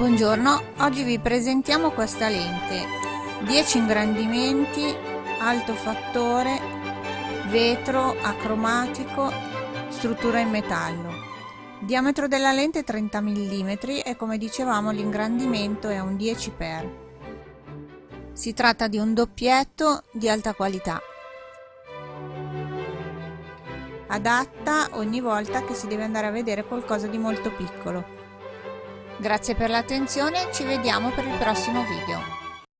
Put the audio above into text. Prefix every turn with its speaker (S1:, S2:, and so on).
S1: Buongiorno, oggi vi presentiamo questa lente 10 ingrandimenti, alto fattore, vetro, acromatico, struttura in metallo. Diametro della lente 30 mm e come dicevamo l'ingrandimento è un 10x. Si tratta di un doppietto di alta qualità. Adatta ogni volta che si deve andare a vedere qualcosa di molto piccolo. Grazie per l'attenzione, ci vediamo per il prossimo video.